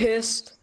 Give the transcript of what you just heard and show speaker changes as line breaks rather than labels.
pissed